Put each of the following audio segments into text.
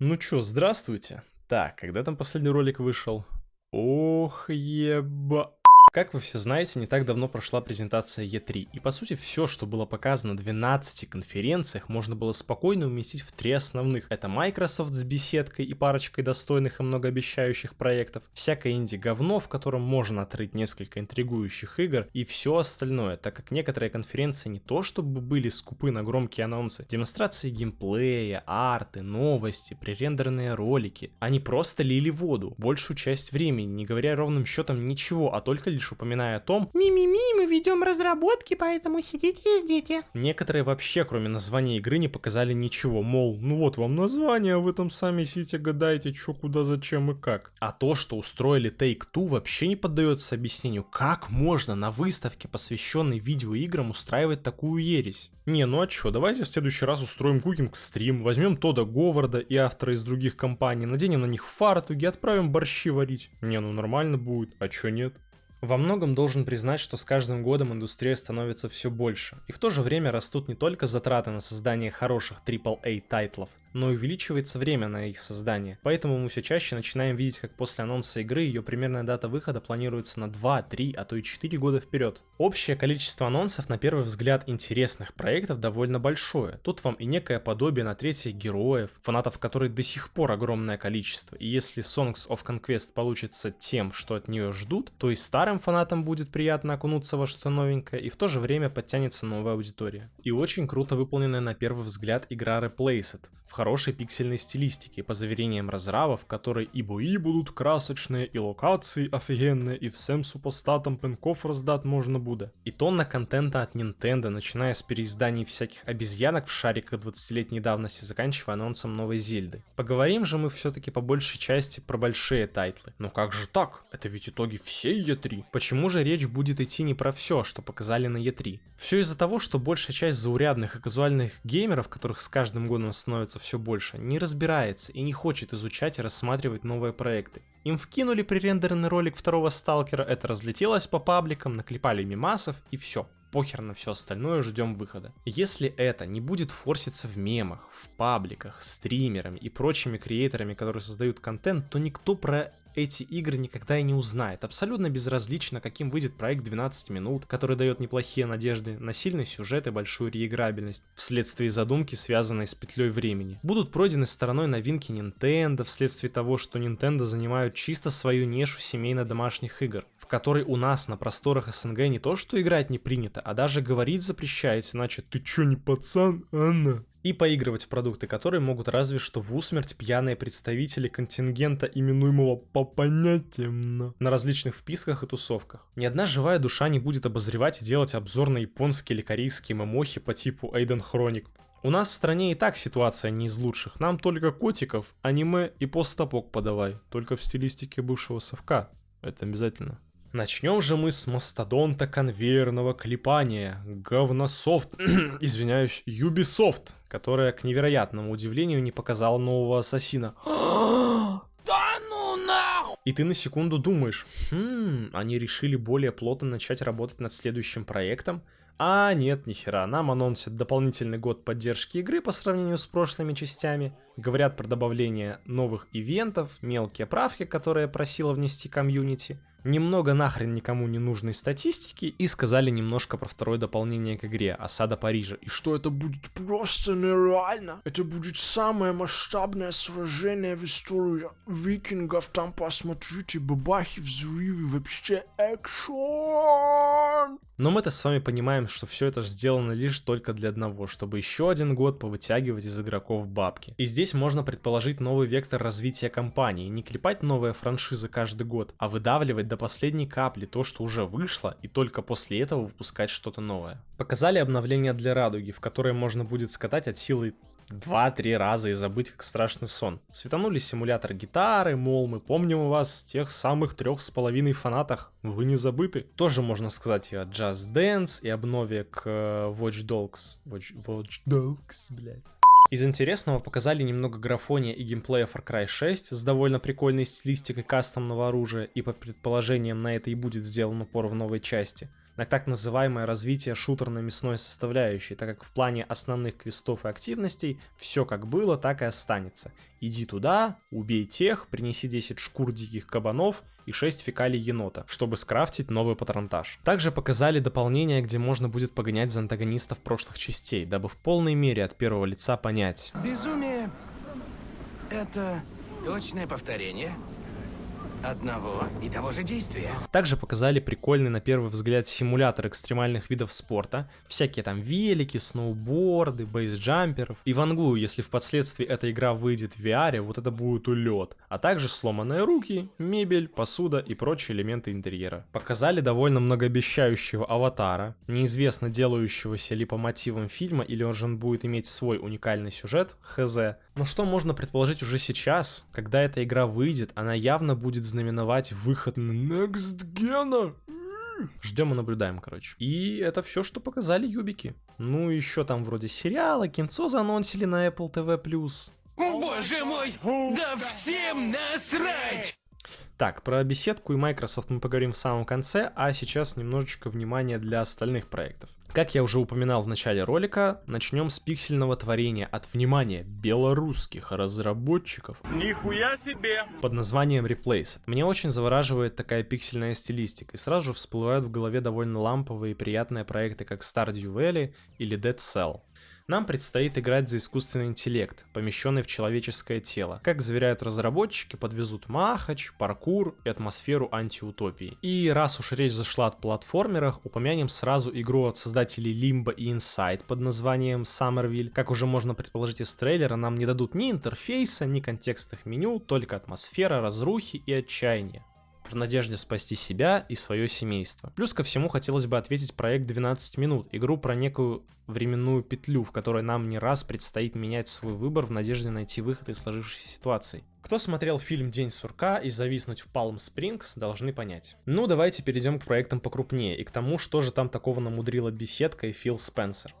Ну чё, здравствуйте. Так, когда там последний ролик вышел? Ох, еба... Как вы все знаете, не так давно прошла презентация E3, и по сути все, что было показано на 12 конференциях, можно было спокойно уместить в три основных. Это Microsoft с беседкой и парочкой достойных и многообещающих проектов, всякое инди-говно, в котором можно отрыть несколько интригующих игр, и все остальное, так как некоторые конференции не то чтобы были скупы на громкие анонсы, демонстрации геймплея, арты, новости, пререндерные ролики, они просто лили воду, большую часть времени, не говоря ровным счетом ничего, а только лишь лишь упоминая о том, «Ми-ми-ми, мы ведем разработки, поэтому сидите и ждите». Некоторые вообще, кроме названия игры, не показали ничего, мол, ну вот вам название, а вы там сами сидите, гадаете, что, куда, зачем и как. А то, что устроили Take-Two, вообще не поддается объяснению, как можно на выставке, посвященной видеоиграм, устраивать такую ересь. Не, ну а чё, давайте в следующий раз устроим кукинг-стрим, возьмем Тода Говарда и автора из других компаний, наденем на них фартуги, отправим борщи варить. Не, ну нормально будет, а чё нет? Во многом должен признать, что с каждым годом индустрия становится все больше, и в то же время растут не только затраты на создание хороших AAA тайтлов, но увеличивается время на их создание. Поэтому мы все чаще начинаем видеть, как после анонса игры ее примерная дата выхода планируется на 2, 3, а то и 4 года вперед. Общее количество анонсов на первый взгляд интересных проектов довольно большое. Тут вам и некое подобие на третьих героев, фанатов которой до сих пор огромное количество, и если Songs of Conquest получится тем, что от нее ждут, то и старым фанатам будет приятно окунуться во что-то новенькое, и в то же время подтянется новая аудитория. И очень круто выполненная на первый взгляд игра Replaced, хорошей пиксельной стилистике, по заверениям разрабов, в которой и бои будут красочные, и локации офигенные, и всем супостатам пинков раздать можно будет. И тонна контента от Nintendo, начиная с переизданий всяких обезьянок в шариках 20-летней давности, заканчивая анонсом новой Зельды. Поговорим же мы все-таки по большей части про большие тайтлы. Но как же так? Это ведь итоги всей E3. Почему же речь будет идти не про все, что показали на E3? Все из-за того, что большая часть заурядных и казуальных геймеров, которых с каждым годом становится все больше, не разбирается и не хочет изучать и рассматривать новые проекты. Им вкинули пререндеренный ролик второго сталкера, это разлетелось по пабликам, наклепали мемасов и все похер на все остальное, ждем выхода. Если это не будет форситься в мемах, в пабликах, стримерами и прочими креаторами, которые создают контент, то никто про эти игры никогда и не узнает. Абсолютно безразлично, каким выйдет проект 12 минут, который дает неплохие надежды на сильный сюжет и большую реиграбельность, вследствие задумки, связанной с петлей времени. Будут пройдены стороной новинки Nintendo, вследствие того, что Nintendo занимают чисто свою нишу семейно-домашних игр, в которой у нас на просторах СНГ не то что играть не принято, а даже говорить запрещается, иначе «ты чё не пацан, Анна?» И поигрывать в продукты, которые могут разве что в усмерть пьяные представители контингента, именуемого по понятиям на различных вписках и тусовках. Ни одна живая душа не будет обозревать и делать обзор на японские или корейские мемохи по типу Эйден Хроник. У нас в стране и так ситуация не из лучших, нам только котиков, аниме и постапок подавай, только в стилистике бывшего совка. Это обязательно. Начнем же мы с мастодонта конвейерного клепания, говнософт, извиняюсь, Ubisoft, которая, к невероятному удивлению, не показала нового ассасина. Да ну нахуй! И ты на секунду думаешь, хм, они решили более плотно начать работать над следующим проектом? А нет, нихера, нам анонсят дополнительный год поддержки игры по сравнению с прошлыми частями, говорят про добавление новых ивентов, мелкие правки, которые просила внести комьюнити, немного нахрен никому не нужной статистики и сказали немножко про второе дополнение к игре «Осада Парижа». И что это будет просто нереально. Это будет самое масштабное сражение в истории викингов. Там посмотрите, бабахи, взрывы, вообще экшон. Но мы-то с вами понимаем, что все это сделано лишь только для одного, чтобы еще один год повытягивать из игроков бабки. И здесь можно предположить новый вектор развития компании, не клепать новые франшизы каждый год, а выдавливать до последней капли то, что уже вышло, и только после этого выпускать что-то новое. Показали обновление для Радуги, в которое можно будет скатать от силы 2-3 раза и забыть как страшный сон. Светанули симулятор гитары, мол, мы помним вас тех самых трех с половиной фанатах, вы не забыты. Тоже можно сказать и о Just Dance, и обнове к э, Watch Dogs. Watch, Watch Dogs, блядь. Из интересного показали немного графония и геймплея Far Cry 6 с довольно прикольной стилистикой кастомного оружия, и по предположениям на это и будет сделан упор в новой части. На так называемое развитие шутерно-мясной составляющей, так как в плане основных квестов и активностей все как было, так и останется. Иди туда, убей тех, принеси 10 шкур диких кабанов и 6 фекалий енота, чтобы скрафтить новый патронтаж. Также показали дополнение, где можно будет погонять за антагонистов прошлых частей, дабы в полной мере от первого лица понять. Безумие — это точное повторение одного и того же действия. Также показали прикольный на первый взгляд симулятор экстремальных видов спорта, всякие там велики, сноуборды, бейсджамперов. И вангую, если впоследствии эта игра выйдет в VR, вот это будет улет, а также сломанные руки, мебель, посуда и прочие элементы интерьера. Показали довольно многообещающего аватара, неизвестно делающегося ли по мотивам фильма или он же он будет иметь свой уникальный сюжет, хз. Но что можно предположить уже сейчас, когда эта игра выйдет, она явно будет знаменовать выход Next Gen. Ждем и наблюдаем, короче. И это все, что показали юбики. Ну, еще там вроде сериала, кинцо заанонсили на Apple TV+. Боже мой, да всем насрать! Так, про беседку и Microsoft мы поговорим в самом конце, а сейчас немножечко внимания для остальных проектов. Как я уже упоминал в начале ролика, начнем с пиксельного творения от, внимания, белорусских разработчиков. Нихуя себе! Под названием Replace. Мне очень завораживает такая пиксельная стилистика, и сразу же всплывают в голове довольно ламповые и приятные проекты, как Stardew Valley или Dead Cell. Нам предстоит играть за искусственный интеллект, помещенный в человеческое тело. Как заверяют разработчики, подвезут махач, паркур и атмосферу антиутопии. И раз уж речь зашла от платформерах, упомянем сразу игру от создателей Limbo и Inside под названием Summerville. Как уже можно предположить из трейлера, нам не дадут ни интерфейса, ни контекстных меню, только атмосфера, разрухи и отчаяния в надежде спасти себя и свое семейство. Плюс ко всему хотелось бы ответить проект 12 минут, игру про некую временную петлю, в которой нам не раз предстоит менять свой выбор в надежде найти выход из сложившейся ситуации. Кто смотрел фильм «День сурка» и зависнуть в Палм Спрингс, должны понять. Ну, давайте перейдем к проектам покрупнее и к тому, что же там такого намудрила беседка и Фил Спенсер.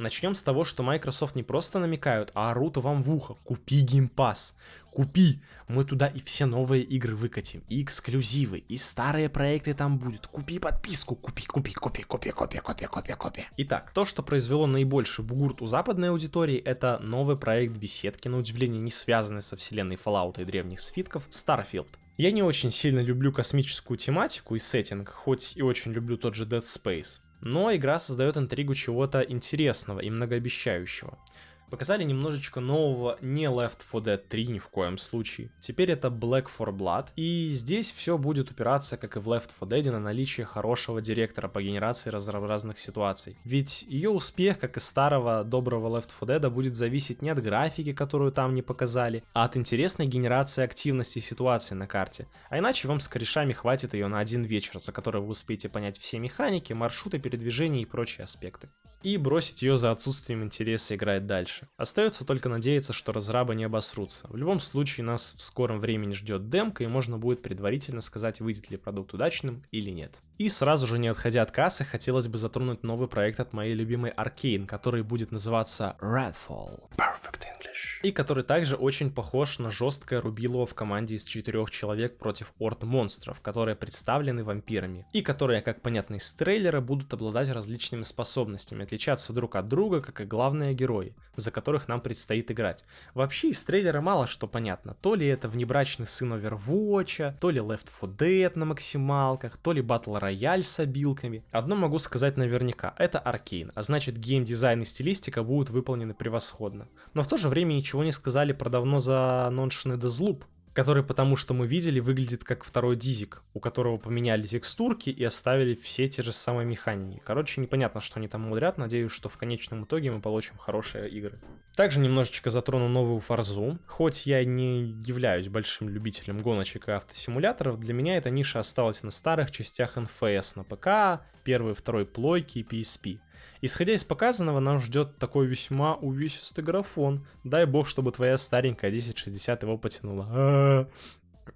Начнем с того, что Microsoft не просто намекают, а орут вам в ухо. Купи Game Pass. Купи. Мы туда и все новые игры выкатим. И эксклюзивы, и старые проекты там будут. Купи подписку. Купи, купи, купи, купи, купи, купи, купи, купи. Итак, то, что произвело наибольший бугурт у западной аудитории, это новый проект беседки, на удивление не связанный со вселенной Fallout и древних свитков, Starfield. Я не очень сильно люблю космическую тематику и сеттинг, хоть и очень люблю тот же Dead Space. Но игра создает интригу чего-то интересного и многообещающего. Показали немножечко нового не Left 4 Dead 3 ни в коем случае. Теперь это Black 4 Blood. И здесь все будет упираться, как и в Left 4 Dead, на наличие хорошего директора по генерации разнообразных ситуаций. Ведь ее успех, как и старого доброго Left 4 Dead, будет зависеть не от графики, которую там не показали, а от интересной генерации активности ситуации на карте. А иначе вам с корешами хватит ее на один вечер, за который вы успеете понять все механики, маршруты передвижения и прочие аспекты и бросить ее за отсутствием интереса играть дальше. Остается только надеяться, что разрабы не обосрутся. В любом случае нас в скором времени ждет демка и можно будет предварительно сказать, выйдет ли продукт удачным или нет. И сразу же не отходя от кассы, хотелось бы затронуть новый проект от моей любимой Arkane, который будет называться Redfall. Perfect English. И который также очень похож на жесткое рубилово в команде из четырех человек против орд монстров, которые представлены вампирами. И которые, как понятно из трейлера, будут обладать различными способностями, отличаться друг от друга, как и главные герои, за которых нам предстоит играть. Вообще из трейлера мало что понятно. То ли это внебрачный сын Overwatch, то ли Left 4 Dead на максималках, то ли Battle Royale с обилками. Одно могу сказать наверняка, это Аркейн, а значит геймдизайн и стилистика будут выполнены превосходно. Но в то же время ничего не сказали про давно зааноншенный Deathloop, который, потому что мы видели, выглядит как второй дизик, у которого поменяли текстурки и оставили все те же самые механики. Короче, непонятно, что они там мудрят, надеюсь, что в конечном итоге мы получим хорошие игры. Также немножечко затрону новую фарзу. Хоть я не являюсь большим любителем гоночек и автосимуляторов, для меня эта ниша осталась на старых частях NFS на ПК, первой, второй плойки и PSP. Исходя из показанного, нас ждет такой весьма увесистый графон. Дай бог, чтобы твоя старенькая 1060 его потянула.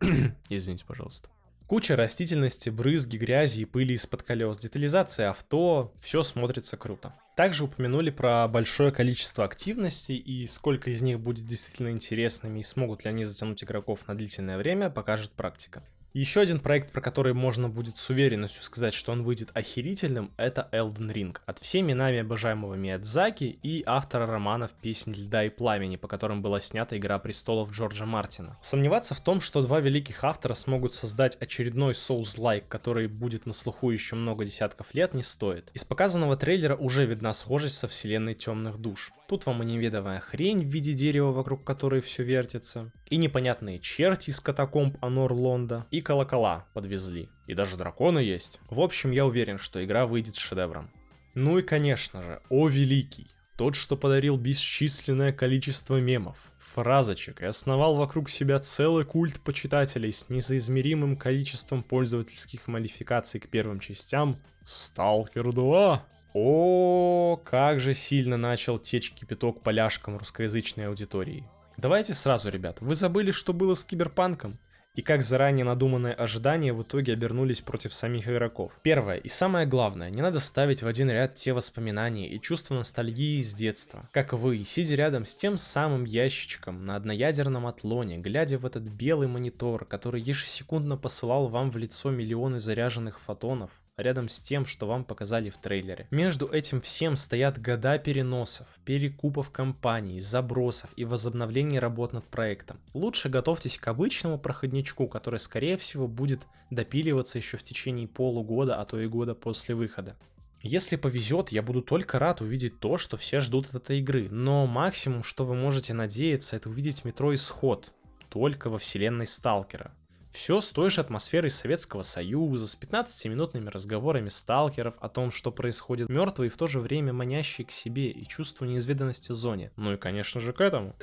Извините, пожалуйста. Куча растительности, брызги, грязи и пыли из-под колес, детализация авто, все смотрится круто. Также упомянули про большое количество активностей и сколько из них будет действительно интересными и смогут ли они затянуть игроков на длительное время, покажет практика. Еще один проект, про который можно будет с уверенностью сказать, что он выйдет охерительным, это Elden Ring. От всеми нами обожаемого Миядзаки и автора романов «Песнь льда и пламени», по которым была снята «Игра престолов» Джорджа Мартина. Сомневаться в том, что два великих автора смогут создать очередной Souls-like, который будет на слуху еще много десятков лет, не стоит. Из показанного трейлера уже видна схожесть со вселенной Темных Душ. Тут вам и неведомая хрень в виде дерева, вокруг которой все вертится, и непонятные черти из катакомб Анор Лонда, и колокола подвезли, и даже драконы есть. В общем, я уверен, что игра выйдет шедевром. Ну и конечно же, о великий, тот, что подарил бесчисленное количество мемов, фразочек и основал вокруг себя целый культ почитателей с несоизмеримым количеством пользовательских модификаций к первым частям, Stalker 2. О, как же сильно начал течь кипяток поляшкам русскоязычной аудитории. Давайте сразу, ребят, вы забыли, что было с Киберпанком? И как заранее надуманные ожидания в итоге обернулись против самих игроков. Первое и самое главное, не надо ставить в один ряд те воспоминания и чувства ностальгии из детства. Как вы, сидя рядом с тем самым ящичком на одноядерном атлоне, глядя в этот белый монитор, который ежесекундно посылал вам в лицо миллионы заряженных фотонов, рядом с тем, что вам показали в трейлере. Между этим всем стоят года переносов, перекупов компаний, забросов и возобновлений работ над проектом. Лучше готовьтесь к обычному проходничку, который скорее всего будет допиливаться еще в течение полугода, а то и года после выхода. Если повезет, я буду только рад увидеть то, что все ждут от этой игры, но максимум, что вы можете надеяться, это увидеть метро Исход, только во вселенной Сталкера. Все с той же атмосферой Советского Союза, с 15-минутными разговорами сталкеров о том, что происходит мертвый и в то же время манящий к себе и чувство неизведанности зоне. Ну и конечно же к этому.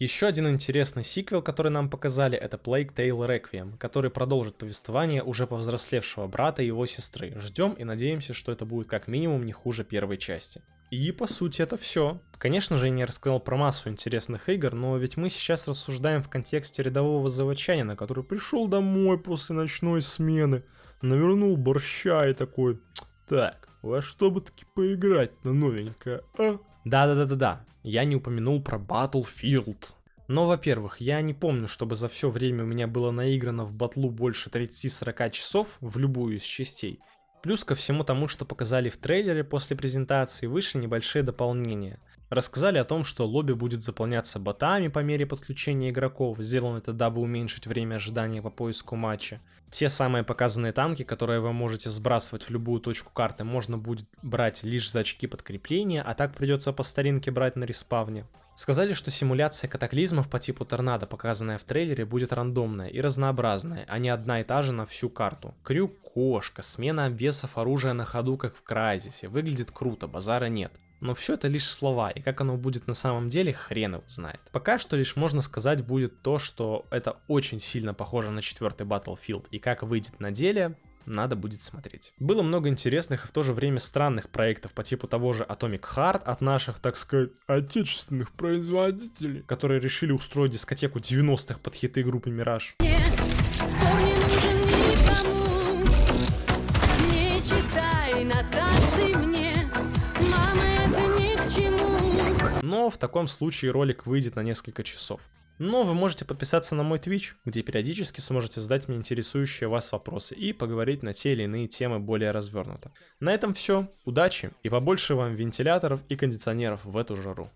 Еще один интересный сиквел, который нам показали, это Plague Tale Requiem, который продолжит повествование уже повзрослевшего брата и его сестры. Ждем и надеемся, что это будет как минимум не хуже первой части. И по сути это все. Конечно же, я не рассказал про массу интересных игр, но ведь мы сейчас рассуждаем в контексте рядового заводчанина, который пришел домой после ночной смены, навернул борща и такой, так, во что бы таки поиграть на новенькое, а? Да-да-да-да-да, я не упомянул про Battlefield. Но, во-первых, я не помню, чтобы за все время у меня было наиграно в батлу больше 30-40 часов в любую из частей. Плюс ко всему тому, что показали в трейлере после презентации, вышли небольшие дополнения. Рассказали о том, что лобби будет заполняться ботами по мере подключения игроков, сделано это дабы уменьшить время ожидания по поиску матча. Те самые показанные танки, которые вы можете сбрасывать в любую точку карты, можно будет брать лишь за очки подкрепления, а так придется по старинке брать на респавне. Сказали, что симуляция катаклизмов по типу торнадо, показанная в трейлере, будет рандомная и разнообразная, а не одна и та же на всю карту. Крюк, кошка, смена обвесов оружия на ходу, как в Крайзисе. Выглядит круто, базара нет. Но все это лишь слова, и как оно будет на самом деле, хрен его знает. Пока что лишь можно сказать будет то, что это очень сильно похоже на четвертый Battlefield, и как выйдет на деле, надо будет смотреть. Было много интересных и в то же время странных проектов по типу того же Atomic Heart от наших, так сказать, отечественных производителей, которые решили устроить дискотеку 90-х под хиты группы Мираж. В таком случае ролик выйдет на несколько часов. Но вы можете подписаться на мой Twitch, где периодически сможете задать мне интересующие вас вопросы и поговорить на те или иные темы более развернуто. На этом все. Удачи и побольше вам вентиляторов и кондиционеров в эту жару.